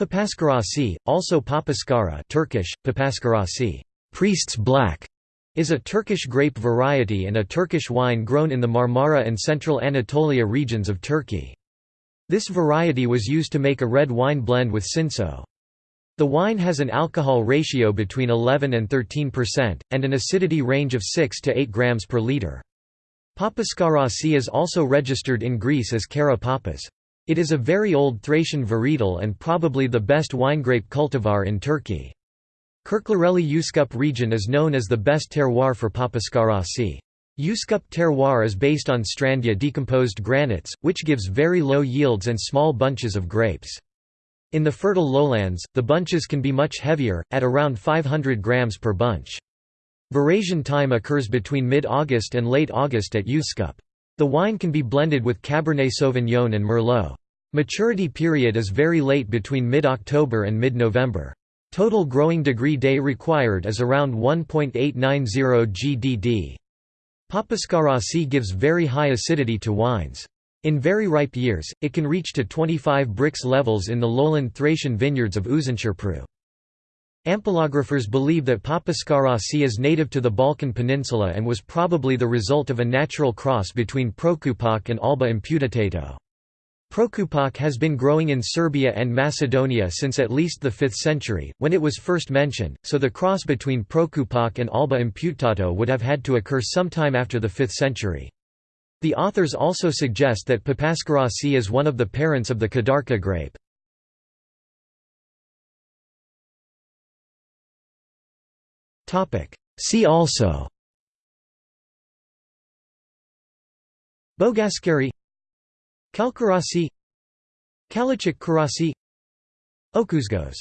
Papaskarasi, also Papaskara Turkish, Papaskarasi priest's black", is a Turkish grape variety and a Turkish wine grown in the Marmara and central Anatolia regions of Turkey. This variety was used to make a red wine blend with Cinsault. The wine has an alcohol ratio between 11 and 13%, and an acidity range of 6 to 8 grams per liter. Papaskarasi is also registered in Greece as Kara Papas. It is a very old Thracian varietal and probably the best winegrape cultivar in Turkey. Kirklareli Üsküp region is known as the best terroir for Papaskarasi. Üsküp terroir is based on Strandja decomposed granites, which gives very low yields and small bunches of grapes. In the fertile lowlands, the bunches can be much heavier, at around 500 grams per bunch. Veraison time occurs between mid-August and late August at Üsküp. The wine can be blended with Cabernet Sauvignon and Merlot. Maturity period is very late between mid-October and mid-November. Total growing degree day required is around 1.890 GDD. Papaskarasi gives very high acidity to wines. In very ripe years, it can reach to 25 Brix levels in the lowland Thracian vineyards of Uzunköprü. Ampelographers believe that Papaskarasi is native to the Balkan Peninsula and was probably the result of a natural cross between Prokupac and Alba imputotato. Prokupac has been growing in Serbia and Macedonia since at least the 5th century, when it was first mentioned, so the cross between Prokupac and Alba imputato would have had to occur sometime after the 5th century. The authors also suggest that Papaskarasi is one of the parents of the Kadarka grape. See also Bogaskari Kalkarasi Kalecik Karasi Okuzgos